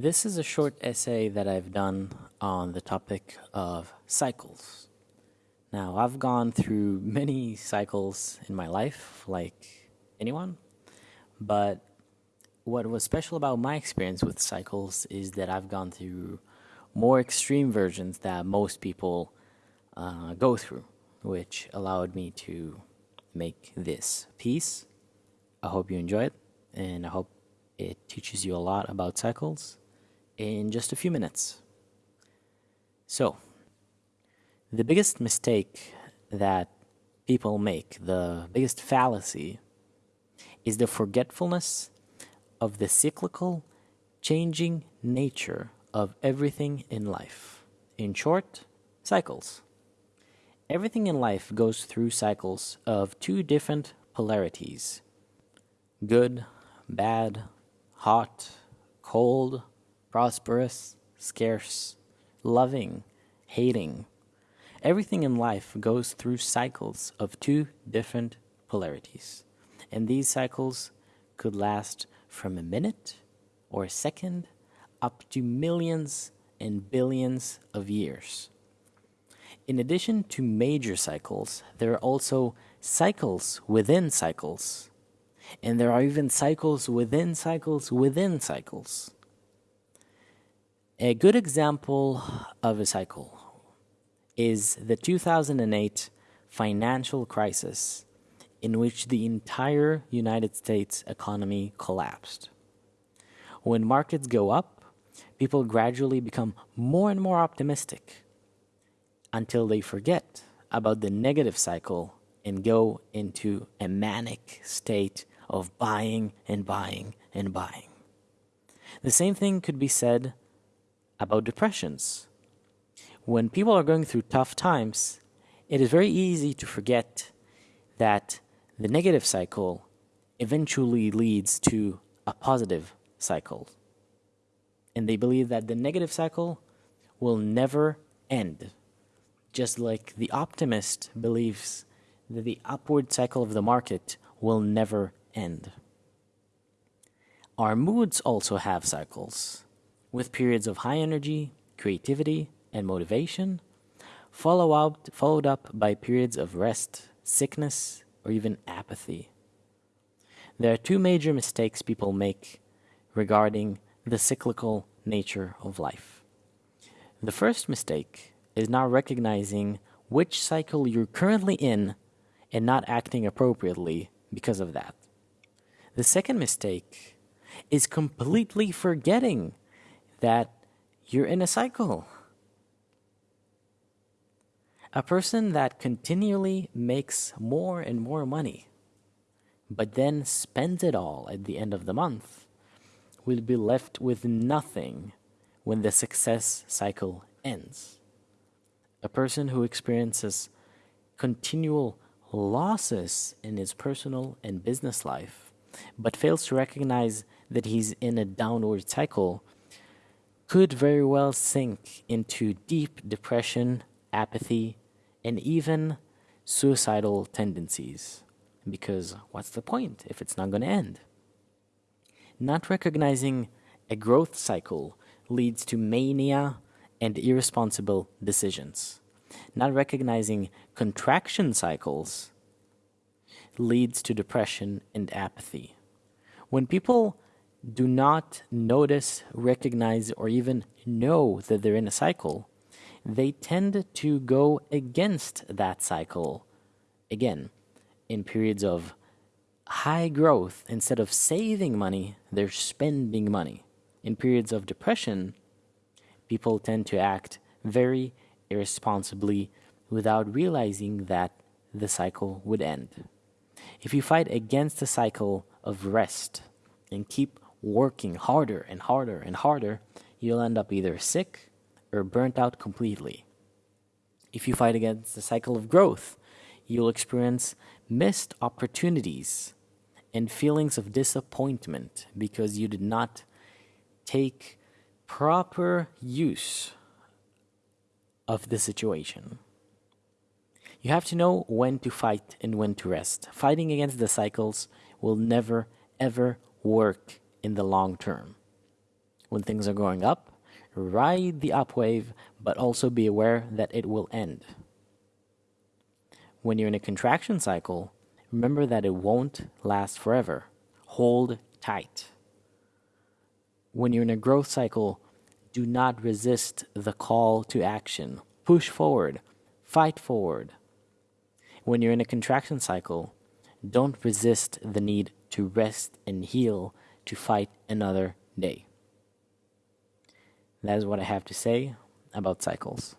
This is a short essay that I've done on the topic of cycles. Now, I've gone through many cycles in my life, like anyone, but what was special about my experience with cycles is that I've gone through more extreme versions that most people uh, go through, which allowed me to make this piece. I hope you enjoy it, and I hope it teaches you a lot about cycles in just a few minutes. So, the biggest mistake that people make, the biggest fallacy, is the forgetfulness of the cyclical, changing nature of everything in life. In short, cycles. Everything in life goes through cycles of two different polarities good, bad, hot, cold, prosperous, scarce, loving, hating. Everything in life goes through cycles of two different polarities. And these cycles could last from a minute or a second up to millions and billions of years. In addition to major cycles, there are also cycles within cycles and there are even cycles within cycles within cycles. A good example of a cycle is the 2008 financial crisis, in which the entire United States economy collapsed. When markets go up, people gradually become more and more optimistic until they forget about the negative cycle and go into a manic state of buying and buying and buying. The same thing could be said about depressions. When people are going through tough times, it is very easy to forget that the negative cycle eventually leads to a positive cycle. And they believe that the negative cycle will never end. Just like the optimist believes that the upward cycle of the market will never end. Our moods also have cycles, with periods of high energy, creativity, and motivation, follow up, followed up by periods of rest, sickness, or even apathy. There are two major mistakes people make regarding the cyclical nature of life. The first mistake is not recognizing which cycle you're currently in and not acting appropriately because of that. The second mistake is completely forgetting that you're in a cycle. A person that continually makes more and more money, but then spends it all at the end of the month, will be left with nothing when the success cycle ends. A person who experiences continual losses in his personal and business life but fails to recognize that he's in a downward cycle could very well sink into deep depression, apathy, and even suicidal tendencies. Because what's the point if it's not going to end? Not recognizing a growth cycle leads to mania and irresponsible decisions. Not recognizing contraction cycles leads to depression and apathy. When people do not notice, recognize, or even know that they're in a cycle, they tend to go against that cycle. Again, in periods of high growth, instead of saving money, they're spending money. In periods of depression, people tend to act very irresponsibly without realizing that the cycle would end. If you fight against the cycle of rest and keep working harder and harder and harder, you'll end up either sick or burnt out completely. If you fight against the cycle of growth, you'll experience missed opportunities and feelings of disappointment because you did not take proper use of the situation. You have to know when to fight and when to rest. Fighting against the cycles will never, ever work in the long term. When things are going up, ride the up wave, but also be aware that it will end. When you're in a contraction cycle, remember that it won't last forever. Hold tight. When you're in a growth cycle, do not resist the call to action. Push forward, fight forward. When you're in a contraction cycle, don't resist the need to rest and heal to fight another day. That is what I have to say about cycles.